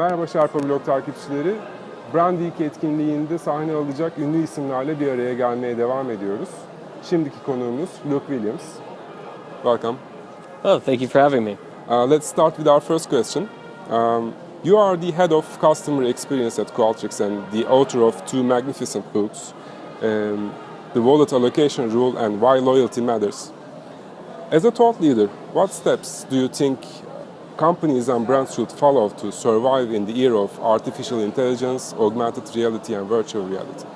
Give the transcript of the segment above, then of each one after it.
Merhaba Şarpa Blog takipçileri. Brand Week etkinliğinde sahne alacak ünlü isimlerle bir araya gelmeye devam ediyoruz. Şimdiki konuğumuz Luke Williams. Welcome. Oh, thank you for having me. Uh, let's start with our first question. Um, you are the head of customer experience at Qualtrics and the author of two magnificent books, um, The Wallet Allocation Rule and Why Loyalty Matters. As a thought leader, what steps do you think companies and brands should follow to survive in the era of artificial intelligence, augmented reality, and virtual reality?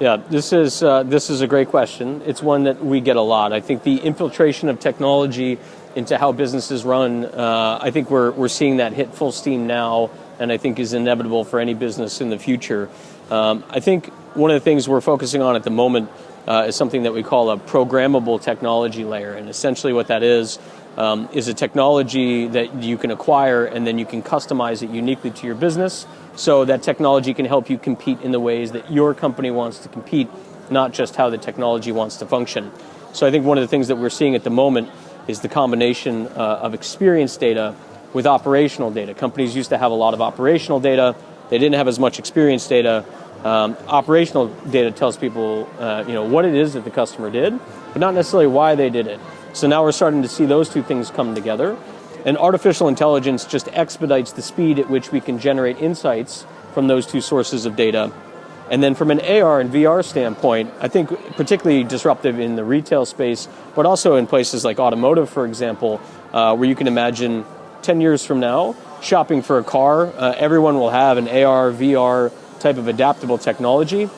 Yeah, this is uh, this is a great question. It's one that we get a lot. I think the infiltration of technology into how businesses run, uh, I think we're we're seeing that hit full steam now, and I think is inevitable for any business in the future. Um, I think one of the things we're focusing on at the moment uh, is something that we call a programmable technology layer, and essentially what that is um, is a technology that you can acquire and then you can customize it uniquely to your business so that technology can help you compete in the ways that your company wants to compete, not just how the technology wants to function. So I think one of the things that we're seeing at the moment is the combination uh, of experience data with operational data. Companies used to have a lot of operational data. They didn't have as much experience data. Um, operational data tells people, uh, you know, what it is that the customer did, but not necessarily why they did it. So now we're starting to see those two things come together. And artificial intelligence just expedites the speed at which we can generate insights from those two sources of data. And then from an AR and VR standpoint, I think particularly disruptive in the retail space, but also in places like automotive, for example, uh, where you can imagine 10 years from now, shopping for a car, uh, everyone will have an AR, VR type of adaptable technology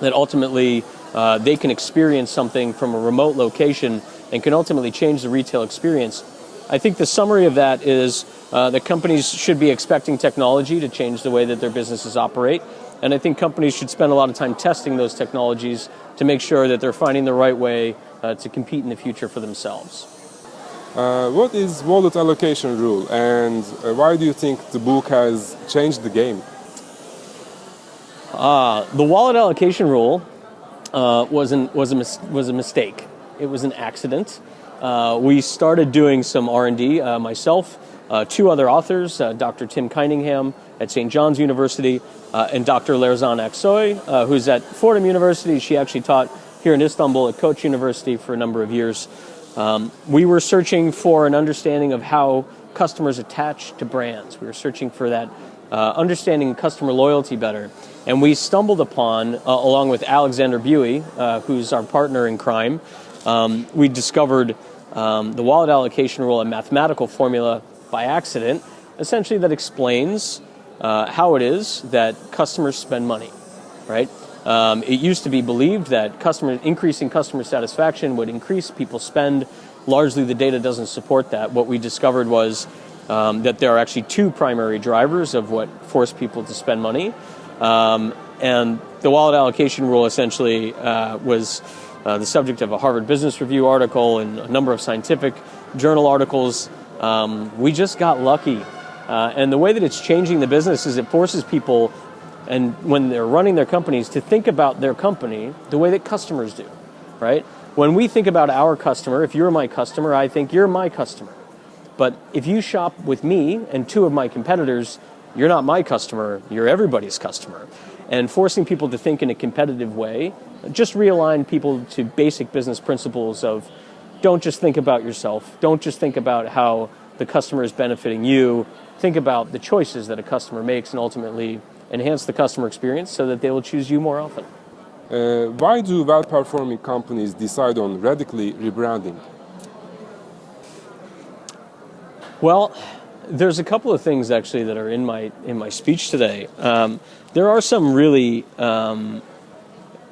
that ultimately uh, they can experience something from a remote location and can ultimately change the retail experience. I think the summary of that is uh, that companies should be expecting technology to change the way that their businesses operate. And I think companies should spend a lot of time testing those technologies to make sure that they're finding the right way uh, to compete in the future for themselves. Uh, what is wallet allocation rule and uh, why do you think the book has changed the game? Uh, the wallet allocation rule uh, was, an, was, a was a mistake. It was an accident. Uh, we started doing some R&D, uh, myself, uh, two other authors, uh, Dr. Tim Keiningham at St. John's University, uh, and Dr. Lerzan Aksoy, uh, who's at Fordham University. She actually taught here in Istanbul at Koç University for a number of years. Um, we were searching for an understanding of how customers attach to brands. We were searching for that understanding customer loyalty better. And we stumbled upon, along with Alexander Buoye, who's our partner in crime, um, we discovered um, the wallet allocation rule, a mathematical formula by accident, essentially that explains uh, how it is that customers spend money, right? Um, it used to be believed that customer increasing customer satisfaction would increase people's spend. Largely, the data doesn't support that. What we discovered was um, that there are actually two primary drivers of what force people to spend money. Um, and the wallet allocation rule essentially uh, was the subject of a Harvard Business Review article and a number of scientific journal articles. Um, we just got lucky. Uh, and the way that it's changing the business is it forces people, and when they're running their companies, to think about their company the way that customers do, right? When we think about our customer, if you're my customer, I think you're my customer. But if you shop with me and two of my competitors, you're not my customer, you're everybody's customer. And forcing people to think in a competitive way just realign people to basic business principles of don't just think about yourself, don't just think about how the customer is benefiting you, think about the choices that a customer makes and ultimately enhance the customer experience so that they will choose you more often. Uh, why do well-performing companies decide on radically rebranding? Well, there's a couple of things actually that are in my in my speech today. Um, there are some really um,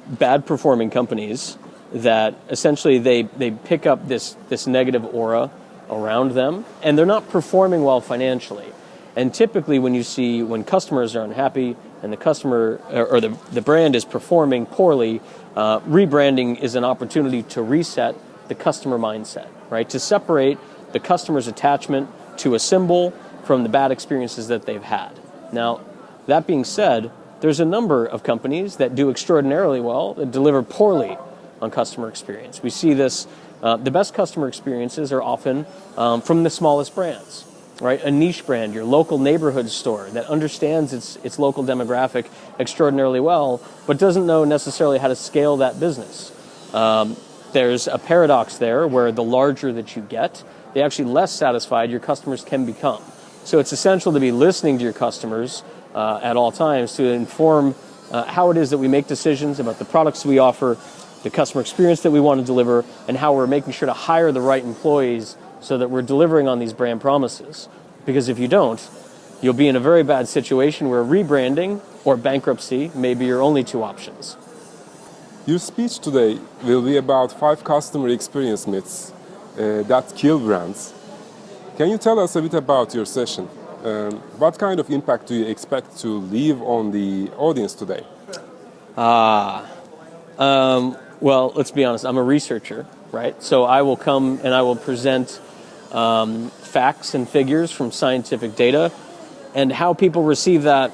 bad performing companies that essentially they, they pick up this, this negative aura around them and they're not performing well financially. And typically when you see when customers are unhappy and the customer or the, the brand is performing poorly, uh, rebranding is an opportunity to reset the customer mindset, right? To separate the customer's attachment to a symbol from the bad experiences that they've had. Now, that being said, there's a number of companies that do extraordinarily well that deliver poorly on customer experience. We see this, uh, the best customer experiences are often um, from the smallest brands. right? A niche brand, your local neighborhood store that understands its, its local demographic extraordinarily well, but doesn't know necessarily how to scale that business. Um, there's a paradox there where the larger that you get, the actually less satisfied your customers can become. So it's essential to be listening to your customers uh, at all times to inform uh, how it is that we make decisions about the products we offer, the customer experience that we want to deliver, and how we're making sure to hire the right employees so that we're delivering on these brand promises. Because if you don't, you'll be in a very bad situation where rebranding or bankruptcy may be your only two options. Your speech today will be about five customer experience myths uh, that kill brands. Can you tell us a bit about your session? Um, what kind of impact do you expect to leave on the audience today? Ah, um, well, let's be honest, I'm a researcher, right? So I will come and I will present um, facts and figures from scientific data and how people receive that.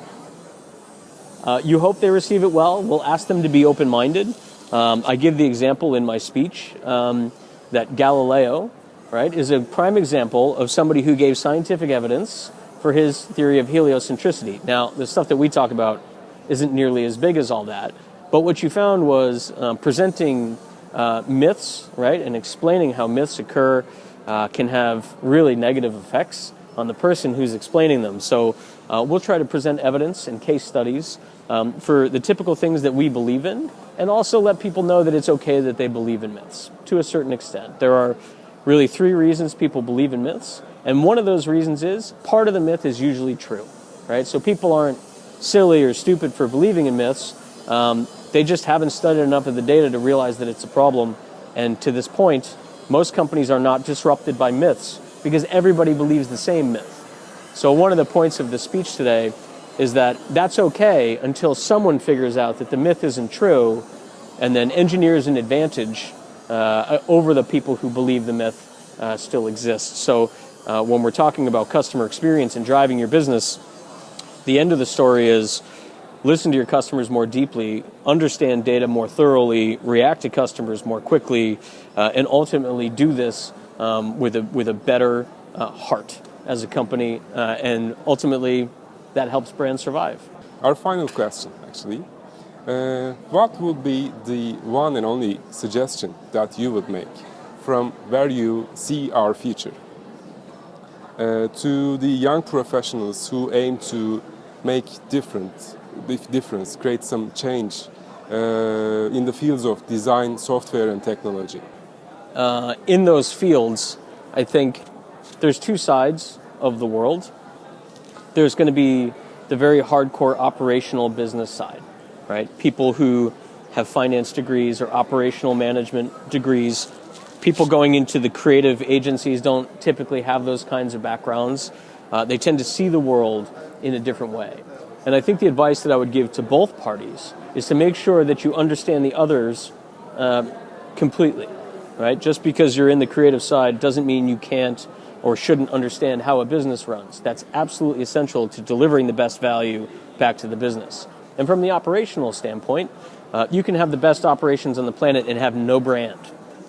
Uh, you hope they receive it well. We'll ask them to be open minded. Um, I give the example in my speech um, that Galileo, right, is a prime example of somebody who gave scientific evidence for his theory of heliocentricity. Now, the stuff that we talk about isn't nearly as big as all that, but what you found was um, presenting uh, myths, right, and explaining how myths occur uh, can have really negative effects on the person who's explaining them. So uh, we'll try to present evidence and case studies um, for the typical things that we believe in, and also let people know that it's okay that they believe in myths to a certain extent. There are really three reasons people believe in myths, and one of those reasons is part of the myth is usually true, right? So people aren't silly or stupid for believing in myths. Um, they just haven't studied enough of the data to realize that it's a problem. And to this point, most companies are not disrupted by myths because everybody believes the same myth. So one of the points of the speech today is that that's okay until someone figures out that the myth isn't true and then engineers an advantage uh, over the people who believe the myth uh, still exists. So uh, when we're talking about customer experience and driving your business, the end of the story is listen to your customers more deeply, understand data more thoroughly, react to customers more quickly, uh, and ultimately do this um, with, a, with a better uh, heart as a company. Uh, and ultimately, that helps brands survive. Our final question, actually. Uh, what would be the one and only suggestion that you would make from where you see our future? Uh, to the young professionals who aim to make different difference, create some change uh, in the fields of design, software, and technology? Uh, in those fields, I think there's two sides of the world. There's going to be the very hardcore operational business side, right? People who have finance degrees or operational management degrees. People going into the creative agencies don't typically have those kinds of backgrounds. Uh, they tend to see the world in a different way. And I think the advice that I would give to both parties is to make sure that you understand the others uh, completely, right? Just because you're in the creative side doesn't mean you can't or shouldn't understand how a business runs. That's absolutely essential to delivering the best value back to the business. And from the operational standpoint, uh, you can have the best operations on the planet and have no brand,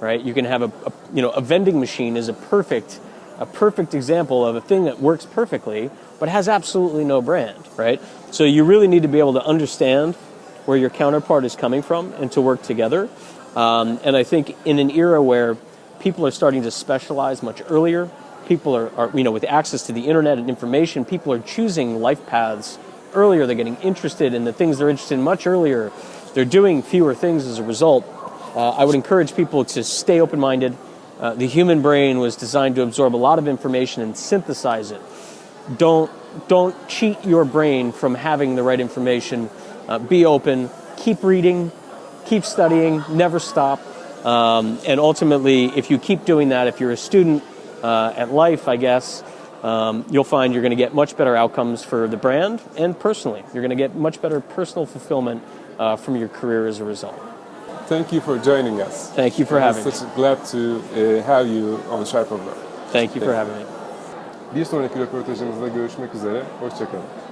right? You can have a, a you know a vending machine is a perfect a perfect example of a thing that works perfectly but has absolutely no brand, right? So you really need to be able to understand where your counterpart is coming from and to work together. Um, and I think in an era where people are starting to specialize much earlier, people are, are, you know, with access to the internet and information, people are choosing life paths earlier. They're getting interested in the things they're interested in much earlier. They're doing fewer things as a result. Uh, I would encourage people to stay open minded. Uh, the human brain was designed to absorb a lot of information and synthesize it don't don't cheat your brain from having the right information. Uh, be open, keep reading, keep studying, never stop. Um, and ultimately, if you keep doing that, if you're a student uh, at life, I guess, um, you'll find you're going to get much better outcomes for the brand and personally. You're going to get much better personal fulfillment uh, from your career as a result. Thank you for joining us. Thank you for having me. Glad to uh, have you on Sharp of Thank you Thank for having me. Bir sonraki röportajımızda görüşmek üzere. Hoşçakalın.